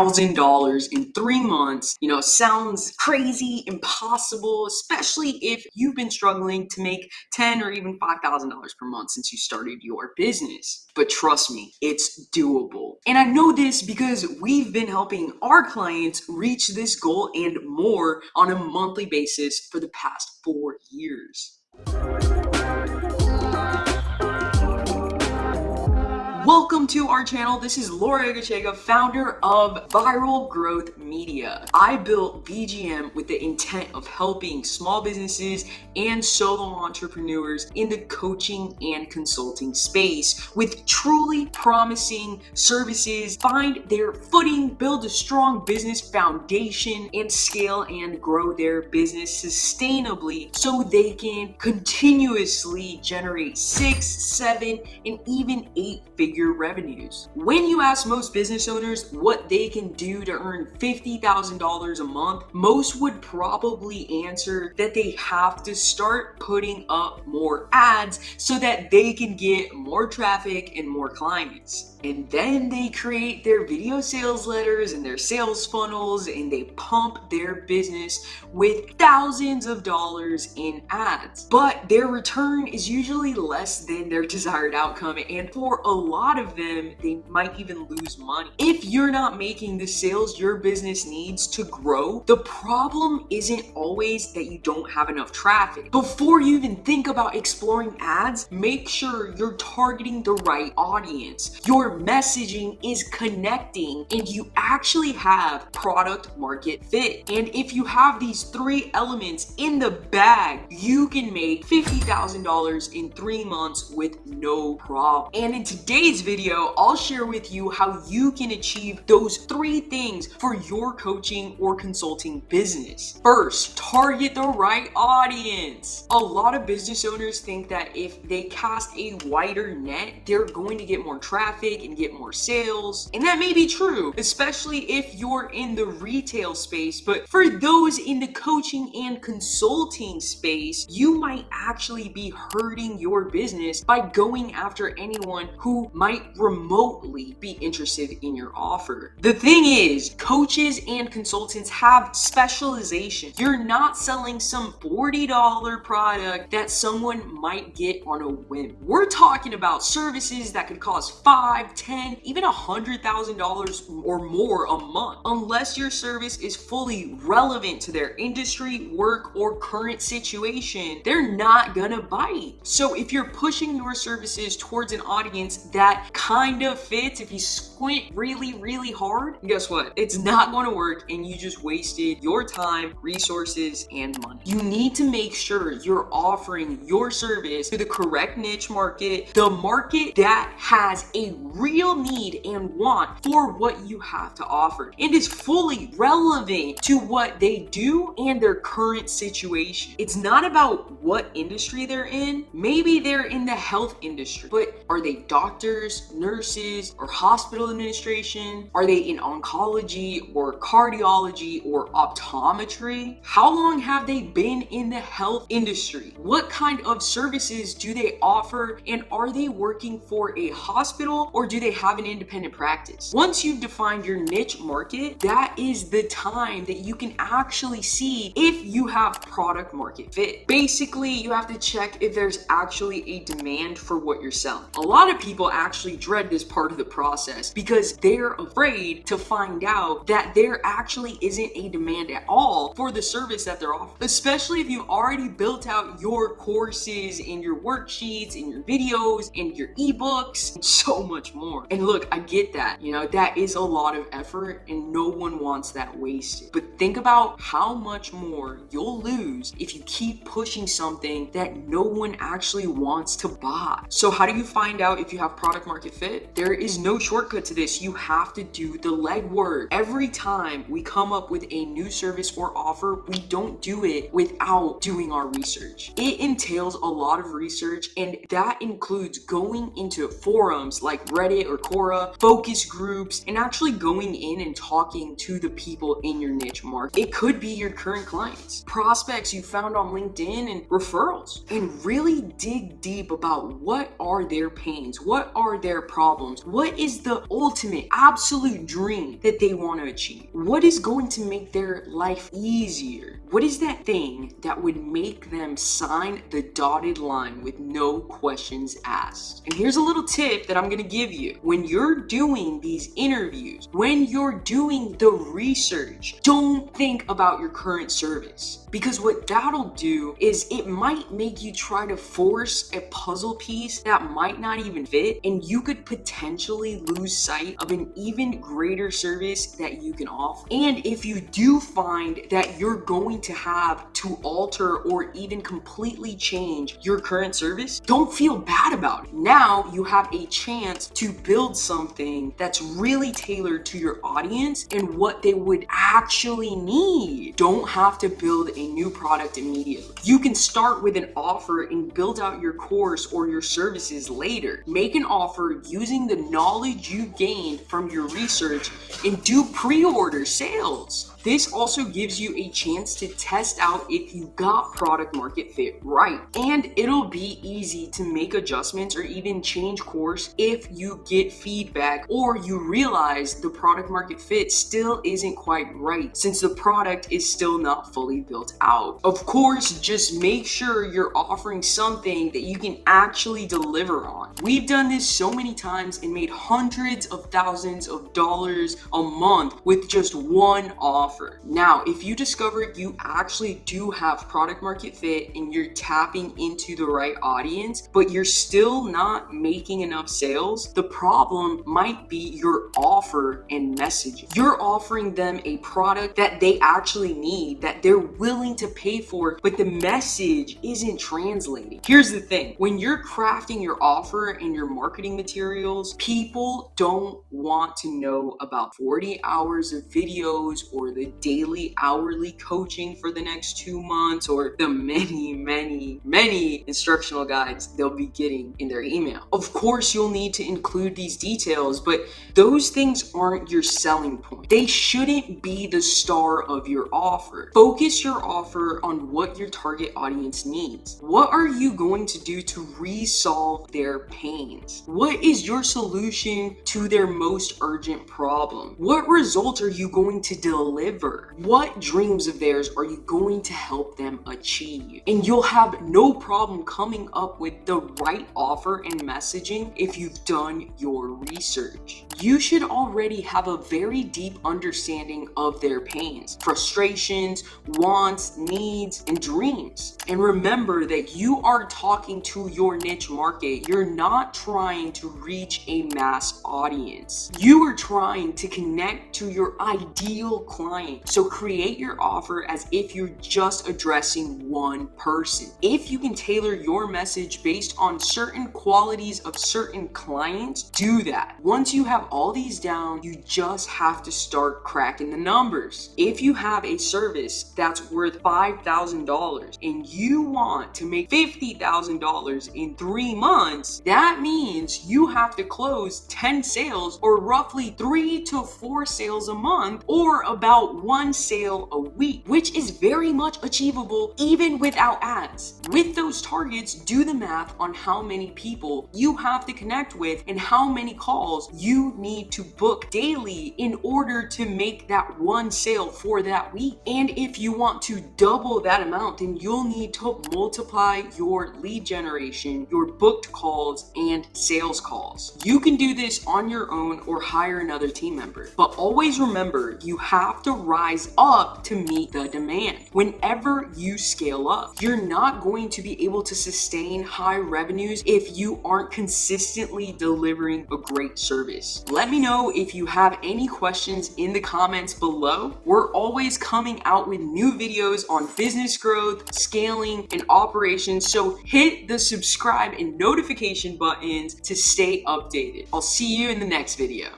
$50,000 in three months, you know, sounds crazy, impossible, especially if you've been struggling to make 10 or even $5,000 per month since you started your business. But trust me, it's doable. And I know this because we've been helping our clients reach this goal and more on a monthly basis for the past four years. Welcome to our channel. This is Laura Egachega, founder of Viral Growth Media. I built VGM with the intent of helping small businesses and solo entrepreneurs in the coaching and consulting space with truly promising services, find their footing, build a strong business foundation, and scale and grow their business sustainably so they can continuously generate six, seven, and even eight figure your revenues. When you ask most business owners what they can do to earn $50,000 a month, most would probably answer that they have to start putting up more ads so that they can get more traffic and more clients and then they create their video sales letters and their sales funnels and they pump their business with thousands of dollars in ads. But their return is usually less than their desired outcome and for a lot of them, they might even lose money. If you're not making the sales your business needs to grow, the problem isn't always that you don't have enough traffic. Before you even think about exploring ads, make sure you're targeting the right audience. Your messaging is connecting and you actually have product market fit. And if you have these three elements in the bag, you can make $50,000 in three months with no problem. And in today's video, I'll share with you how you can achieve those three things for your coaching or consulting business. First, target the right audience. A lot of business owners think that if they cast a wider net, they're going to get more traffic and get more sales. And that may be true, especially if you're in the retail space. But for those in the coaching and consulting space, you might actually be hurting your business by going after anyone who might remotely be interested in your offer. The thing is, coaches and consultants have specialization. You're not selling some $40 product that someone might get on a whim. We're talking about services that could cost five, 10, even $100,000 or more a month. Unless your service is fully relevant to their industry, work, or current situation, they're not gonna bite. So if you're pushing your services towards an audience that kind of fits, if you squint really, really hard, guess what? It's not gonna work and you just wasted your time, resources, and money. You need to make sure you're offering your service to the correct niche market, the market that has a real need and want for what you have to offer and is fully relevant to what they do and their current situation. It's not about what industry they're in. Maybe they're in the health industry, but are they doctors, nurses, or hospital administration? Are they in oncology or cardiology or optometry? How long have they been in the health industry? What kind of services do they offer and are they working for a hospital or do they have an independent practice. Once you've defined your niche market, that is the time that you can actually see if you have product market fit. Basically, you have to check if there's actually a demand for what you're selling. A lot of people actually dread this part of the process because they're afraid to find out that there actually isn't a demand at all for the service that they're offering. Especially if you've already built out your courses and your worksheets and your videos and your ebooks and so much more. And look, I get that. You know, that is a lot of effort and no one wants that wasted. But think about how much more you'll lose if you keep pushing something that no one actually wants to buy. So how do you find out if you have product market fit? There is no shortcut to this. You have to do the legwork. Every time we come up with a new service or offer, we don't do it without doing our research. It entails a lot of research and that includes going into forums like Reddit or Quora, focus groups, and actually going in and talking to the people in your niche market. It could be your current clients, prospects you found on LinkedIn, and referrals. And really dig deep about what are their pains, what are their their problems? What is the ultimate, absolute dream that they want to achieve? What is going to make their life easier? What is that thing that would make them sign the dotted line with no questions asked? And here's a little tip that I'm gonna give you. When you're doing these interviews, when you're doing the research, don't think about your current service. Because what that'll do is it might make you try to force a puzzle piece that might not even fit, and you could potentially lose sight of an even greater service that you can offer. And if you do find that you're going to have to alter or even completely change your current service, don't feel bad about it. Now you have a chance to build something that's really tailored to your audience and what they would actually need. Don't have to build a new product immediately. You can start with an offer and build out your course or your services later. Make an offer using the knowledge you gained from your research and do pre-order sales. This also gives you a chance to test out if you got product market fit right. And it'll be easy to make adjustments or even change course if you get feedback or you realize the product market fit still isn't quite right since the product is still not fully built out. Of course, just make sure you're offering something that you can actually deliver on. We've done this so many times and made hundreds of thousands of dollars a month with just one offer. Now, if you discover you actually do have product market fit and you're tapping into the right audience, but you're still not making enough sales, the problem might be your offer and messaging. You're offering them a product that they actually need, that they're willing to pay for, but the message isn't translating. Here's the thing, when you're crafting your offer and your marketing materials, people don't want to know about 40 hours of videos or the the daily hourly coaching for the next two months or the many, many, many instructional guides they'll be getting in their email. Of course, you'll need to include these details, but those things aren't your selling point. They shouldn't be the star of your offer. Focus your offer on what your target audience needs. What are you going to do to resolve their pains? What is your solution to their most urgent problem? What results are you going to deliver? What dreams of theirs are you going to help them achieve? And you'll have no problem coming up with the right offer and messaging if you've done your research. You should already have a very deep understanding of their pains, frustrations, wants, needs, and dreams. And remember that you are talking to your niche market. You're not trying to reach a mass audience. You are trying to connect to your ideal client. So create your offer as if you're just addressing one person. If you can tailor your message based on certain qualities of certain clients, do that. Once you have all these down, you just have to start cracking the numbers. If you have a service that's worth $5,000 and you want to make $50,000 in three months, that means you have to close 10 sales or roughly three to four sales a month or about one sale a week, which is very much achievable even without ads. With those targets, do the math on how many people you have to connect with and how many calls you need to book daily in order to make that one sale for that week. And if you want to double that amount, then you'll need to multiply your lead generation, your booked calls, and sales calls. You can do this on your own or hire another team member. But always remember, you have to rise up to meet the demand. Whenever you scale up, you're not going to be able to sustain high revenues if you aren't consistently delivering a great service. Let me know if you have any questions in the comments below. We're always coming out with new videos on business growth, scaling, and operations, so hit the subscribe and notification buttons to stay updated. I'll see you in the next video.